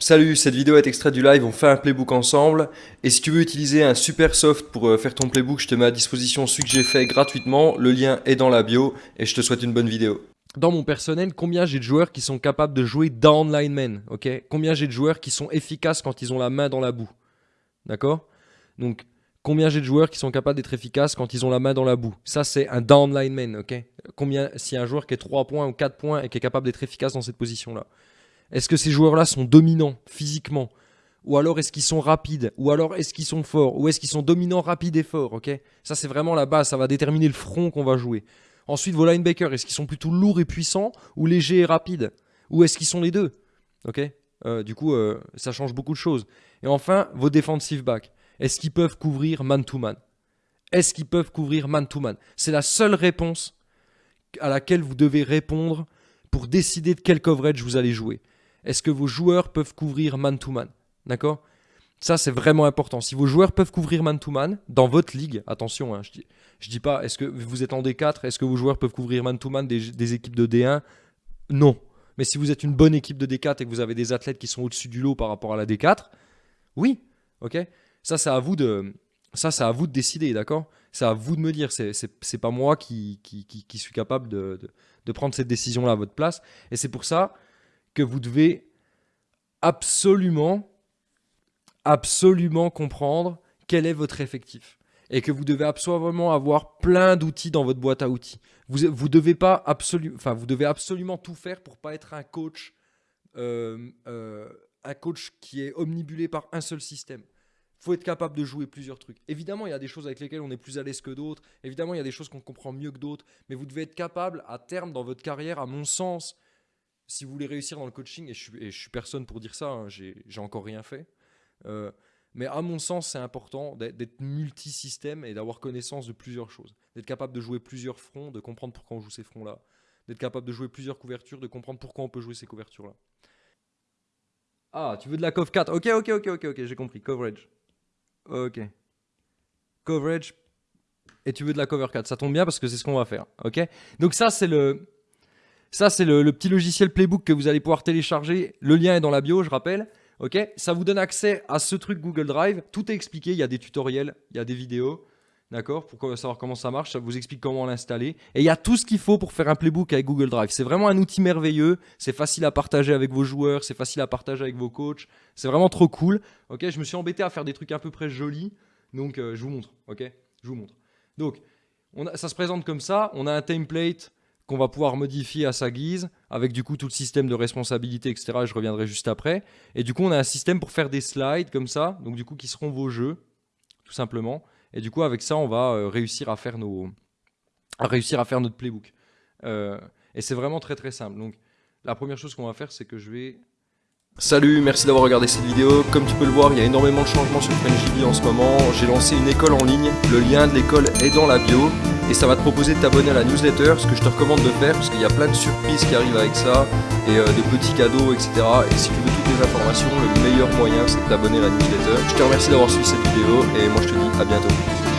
Salut, cette vidéo est extraite du live, on fait un playbook ensemble. Et si tu veux utiliser un super soft pour euh, faire ton playbook, je te mets à disposition celui que j'ai fait gratuitement. Le lien est dans la bio et je te souhaite une bonne vidéo. Dans mon personnel, combien j'ai de joueurs qui sont capables de jouer down man, ok? Combien j'ai de joueurs qui sont efficaces quand ils ont la main dans la boue, d'accord? Donc, combien j'ai de joueurs qui sont capables d'être efficaces quand ils ont la main dans la boue? Ça, c'est un down man, ok? Combien, si un joueur qui est 3 points ou 4 points et qui est capable d'être efficace dans cette position-là? Est-ce que ces joueurs-là sont dominants physiquement? Ou alors est-ce qu'ils sont rapides? Ou alors est-ce qu'ils sont forts? Ou est-ce qu'ils sont dominants, rapides et forts Ça c'est vraiment la base, ça va déterminer le front qu'on va jouer. Ensuite, vos linebackers, est-ce qu'ils sont plutôt lourds et puissants ou légers et rapides? Ou est-ce qu'ils sont les deux? Euh, Du coup, euh, ça change beaucoup de choses. Et enfin, vos defensive backs, est-ce qu'ils peuvent couvrir man-to-man? Est-ce qu'ils peuvent couvrir man-to-man? C'est la seule réponse à laquelle vous devez répondre pour décider de quel coverage vous allez jouer. Est-ce que vos joueurs peuvent couvrir man-to-man D'accord? Ça, c'est vraiment important. Si vos joueurs peuvent couvrir man-to-man, dans votre ligue, attention, hein, je dis, dis pas, est-ce que vous êtes en D4, est-ce que vos joueurs peuvent couvrir man-to-man des, équipes de D1 Non. Mais si vous êtes une bonne équipe de D4 et que vous avez des athlètes qui sont au-dessus du lot par rapport à la D4, oui, ok? Ça, c'est à vous de, ça, c'est vous de décider, d'accord? C'est à vous de me dire. C'est pas moi qui, qui, suis capable de, de prendre cette décision-là à votre place. Et c'est pour ça que vous devez absolument, absolument comprendre quel est votre effectif. Et que vous devez absolument avoir plein d'outils dans votre boîte à outils. Vous, vous, devez pas absolu, enfin, vous devez absolument tout faire pour pas être un coach, euh, euh, un coach qui est omnibulé par un seul système faut être capable de jouer plusieurs trucs. Évidemment, il y a des choses avec lesquelles on est plus à l'aise que d'autres. Évidemment, il y a des choses qu'on comprend mieux que d'autres. Mais vous devez être capable, à terme, dans votre carrière, à mon sens, si vous voulez réussir dans le coaching, et je suis, suis personne pour dire ça, hein, j'ai encore rien fait. Euh, mais à mon sens, c'est important d'être multisystème et d'avoir connaissance de plusieurs choses. D'être capable de jouer plusieurs fronts, de comprendre pourquoi on joue ces fronts-là. D'être capable de jouer plusieurs couvertures, de comprendre pourquoi on peut jouer ces couvertures-là. Ah, tu veux de la COV 4 Ok, ok, ok, ok, ok, j'ai compris. Coverage. Ok. Coverage. Et tu veux de la cover 4. Ça tombe bien parce que c'est ce qu'on va faire. Ok? Donc ça, c'est le, ça, c'est le, petit logiciel Playbook que vous allez pouvoir télécharger. Le lien est dans la bio, je rappelle. Ok, ça vous donne accès à ce truc Google Drive. Tout est expliqué. Il y a des tutoriels, il y a des vidéos. D'accord? Pour savoir comment ça marche, ça vous explique comment l'installer. Et il y a tout ce qu'il faut pour faire un playbook avec Google Drive. C'est vraiment un outil merveilleux. C'est facile à partager avec vos joueurs, c'est facile à partager avec vos coachs. C'est vraiment trop cool. Ok? Je me suis embêté à faire des trucs à peu près jolis. Donc, euh, je vous montre. Ok? Je vous montre. Donc, on ça se présente comme ça. On a un template qu'on va pouvoir modifier à sa guise, avec du coup tout le système de responsabilité, etc. Je reviendrai juste après. Et du coup, on a un système pour faire des slides comme ça, donc du coup qui seront vos jeux, tout simplement. Et du coup, avec ça, on va euh, réussir à faire notre playbook. Euh, et c'est vraiment très très simple. Donc, la première chose qu'on va faire, c'est que je vais Salut, merci d'avoir regardé cette vidéo. Comme tu peux le voir, il y a énormément de changements sur FrenchDB en ce moment. J'ai lancé une école en ligne, le lien de l'école est dans la bio et ça va te proposer de t'abonner à la newsletter, ce que je te recommande de faire parce qu'il y a plein de surprises qui arrivent avec ça et euh, de petits cadeaux, etc. Et si tu veux toutes les informations, le meilleur moyen c'est de t'abonner à la newsletter. Je te remercie d'avoir suivi cette vidéo et moi je te dis à bientôt.